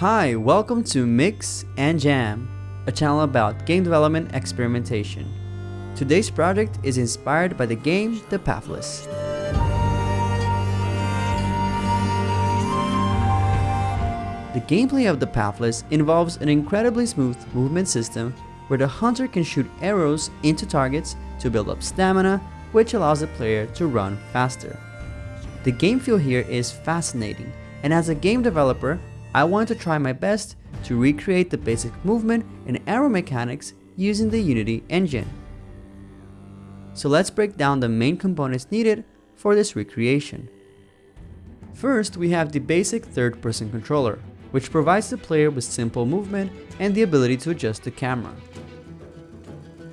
Hi, welcome to Mix and Jam, a channel about game development experimentation. Today's project is inspired by the game The Pathless. The gameplay of The Pathless involves an incredibly smooth movement system where the hunter can shoot arrows into targets to build up stamina, which allows the player to run faster. The game feel here is fascinating, and as a game developer, I wanted to try my best to recreate the basic movement and arrow mechanics using the Unity engine. So let's break down the main components needed for this recreation. First, we have the basic third-person controller, which provides the player with simple movement and the ability to adjust the camera.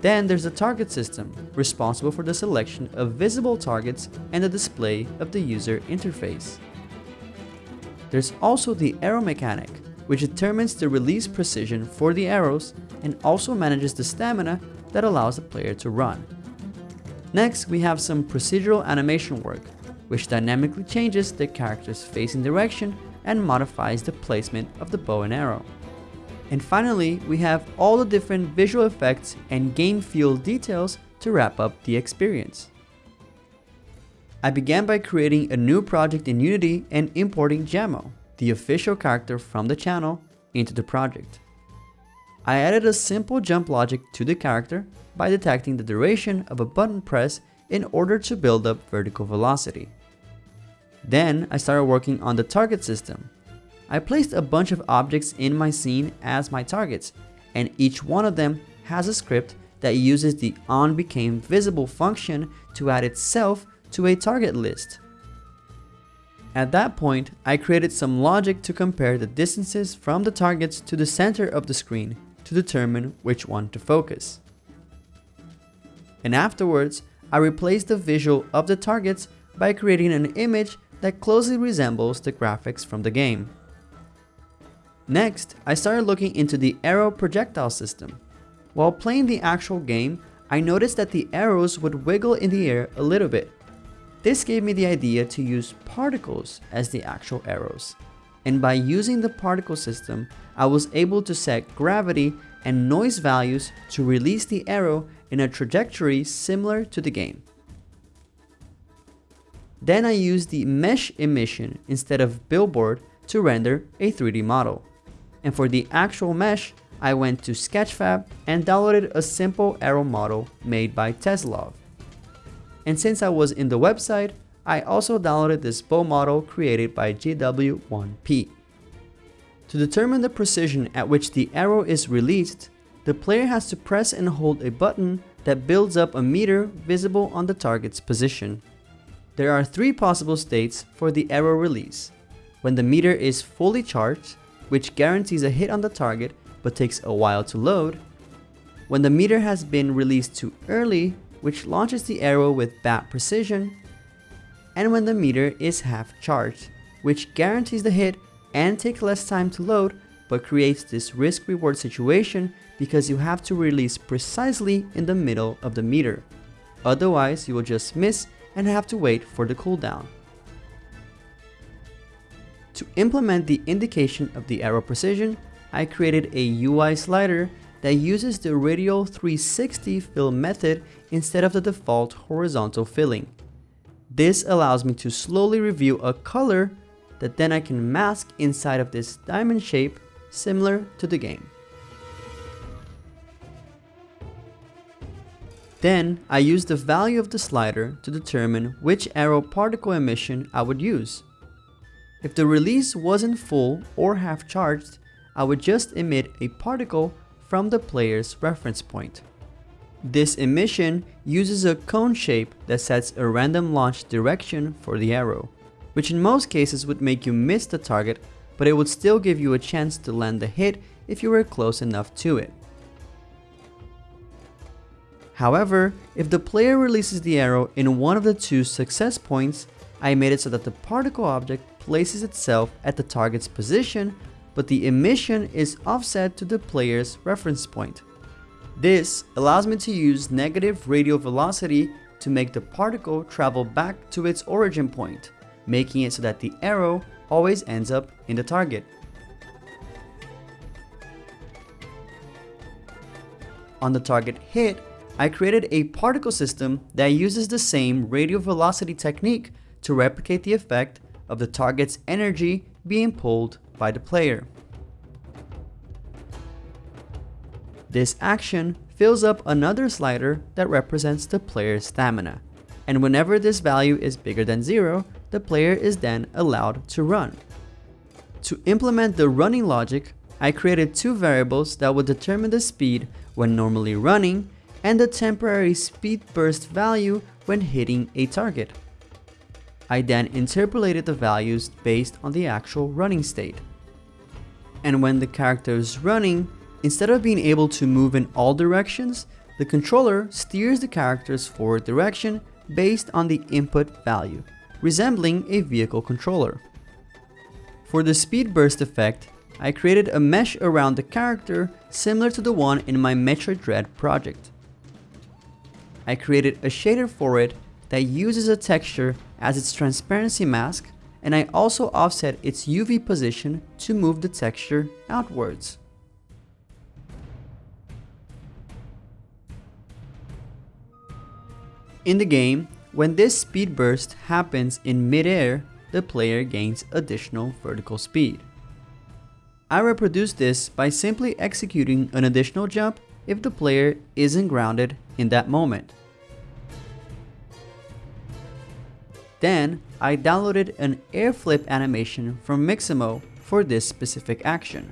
Then there's the target system, responsible for the selection of visible targets and the display of the user interface. There's also the arrow mechanic, which determines the release precision for the arrows and also manages the stamina that allows the player to run. Next, we have some procedural animation work, which dynamically changes the character's facing direction and modifies the placement of the bow and arrow. And finally, we have all the different visual effects and game feel details to wrap up the experience. I began by creating a new project in Unity and importing Jamo, the official character from the channel, into the project. I added a simple jump logic to the character by detecting the duration of a button press in order to build up vertical velocity. Then I started working on the target system. I placed a bunch of objects in my scene as my targets, and each one of them has a script that uses the onBecameVisible function to add itself to a target list. At that point, I created some logic to compare the distances from the targets to the center of the screen to determine which one to focus. And afterwards, I replaced the visual of the targets by creating an image that closely resembles the graphics from the game. Next, I started looking into the arrow projectile system. While playing the actual game, I noticed that the arrows would wiggle in the air a little bit, this gave me the idea to use particles as the actual arrows. And by using the particle system, I was able to set gravity and noise values to release the arrow in a trajectory similar to the game. Then I used the mesh emission instead of billboard to render a 3D model. And for the actual mesh, I went to Sketchfab and downloaded a simple arrow model made by Teslov. And since I was in the website, I also downloaded this bow model created by GW1P. To determine the precision at which the arrow is released, the player has to press and hold a button that builds up a meter visible on the target's position. There are three possible states for the arrow release. When the meter is fully charged, which guarantees a hit on the target but takes a while to load. When the meter has been released too early, which launches the arrow with bad precision, and when the meter is half charged, which guarantees the hit and takes less time to load but creates this risk-reward situation because you have to release precisely in the middle of the meter. Otherwise, you will just miss and have to wait for the cooldown. To implement the indication of the arrow precision, I created a UI slider that uses the radial 360 fill method instead of the default horizontal filling. This allows me to slowly reveal a color that then I can mask inside of this diamond shape similar to the game. Then I use the value of the slider to determine which arrow particle emission I would use. If the release wasn't full or half charged, I would just emit a particle from the player's reference point. This emission uses a cone shape that sets a random launch direction for the arrow, which in most cases would make you miss the target, but it would still give you a chance to land the hit if you were close enough to it. However, if the player releases the arrow in one of the two success points, I made it so that the particle object places itself at the target's position but the emission is offset to the player's reference point. This allows me to use negative radial velocity to make the particle travel back to its origin point, making it so that the arrow always ends up in the target. On the target hit, I created a particle system that uses the same radial velocity technique to replicate the effect of the target's energy being pulled by the player. This action fills up another slider that represents the player's stamina, and whenever this value is bigger than zero, the player is then allowed to run. To implement the running logic, I created two variables that would determine the speed when normally running and the temporary speed burst value when hitting a target. I then interpolated the values based on the actual running state. And when the character is running, instead of being able to move in all directions, the controller steers the character's forward direction based on the input value, resembling a vehicle controller. For the speed burst effect, I created a mesh around the character similar to the one in my Metroid Dread project. I created a shader for it that uses a texture as its transparency mask and I also offset its UV position to move the texture outwards. In the game, when this speed burst happens in midair, the player gains additional vertical speed. I reproduce this by simply executing an additional jump if the player isn't grounded in that moment. Then, I downloaded an air flip animation from Mixamo for this specific action.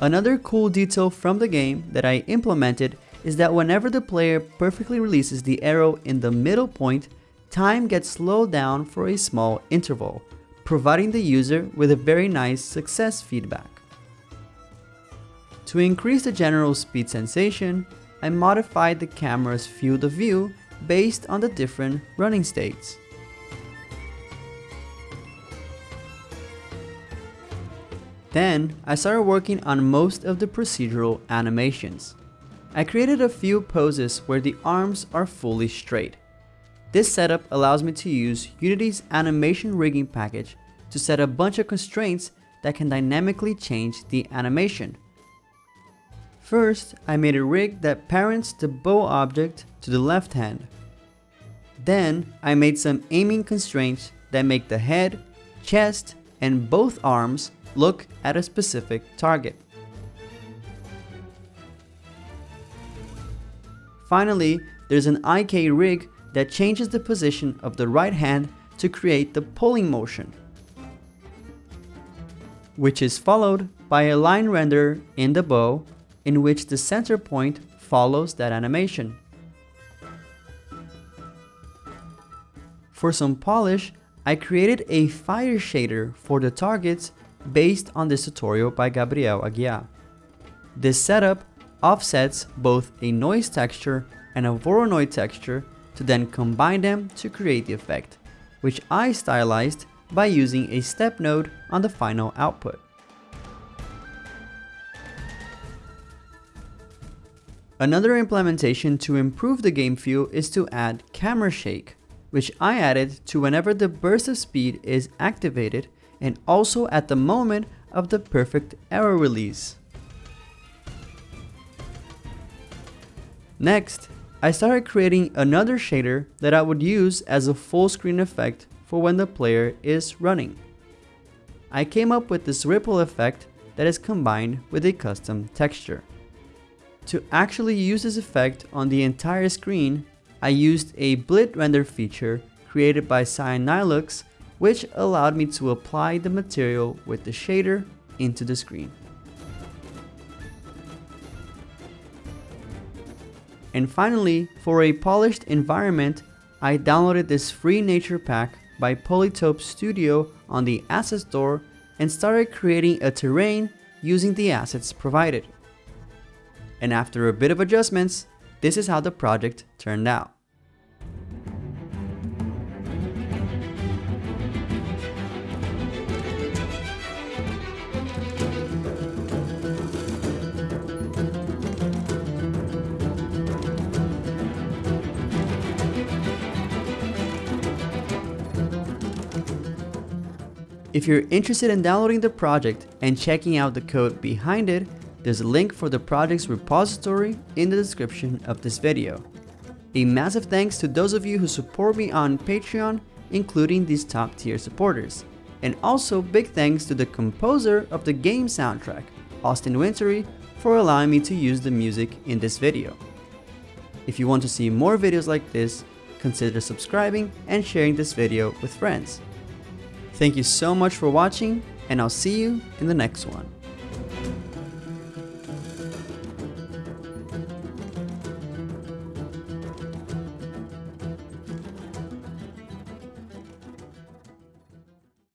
Another cool detail from the game that I implemented is that whenever the player perfectly releases the arrow in the middle point, time gets slowed down for a small interval, providing the user with a very nice success feedback. To increase the general speed sensation, I modified the camera's field of view based on the different running states. Then, I started working on most of the procedural animations. I created a few poses where the arms are fully straight. This setup allows me to use Unity's animation rigging package to set a bunch of constraints that can dynamically change the animation. First, I made a rig that parents the bow object to the left hand. Then, I made some aiming constraints that make the head, chest, and both arms look at a specific target. Finally, there's an IK rig that changes the position of the right hand to create the pulling motion, which is followed by a line render in the bow in which the center point follows that animation. For some polish, I created a fire shader for the targets based on this tutorial by Gabriel Aguiar. This setup offsets both a noise texture and a Voronoi texture to then combine them to create the effect, which I stylized by using a step node on the final output. Another implementation to improve the game feel is to add camera shake, which I added to whenever the burst of speed is activated and also at the moment of the perfect arrow release. Next, I started creating another shader that I would use as a full screen effect for when the player is running. I came up with this ripple effect that is combined with a custom texture. To actually use this effect on the entire screen, I used a blit render feature created by Cyanilux which allowed me to apply the material with the shader into the screen. And finally, for a polished environment, I downloaded this free nature pack by Polytope Studio on the Asset Store and started creating a terrain using the assets provided. And after a bit of adjustments, this is how the project turned out. If you're interested in downloading the project and checking out the code behind it, There's a link for the project's repository in the description of this video. A massive thanks to those of you who support me on Patreon, including these top tier supporters. And also big thanks to the composer of the game soundtrack, Austin Wintory, for allowing me to use the music in this video. If you want to see more videos like this, consider subscribing and sharing this video with friends. Thank you so much for watching and I'll see you in the next one.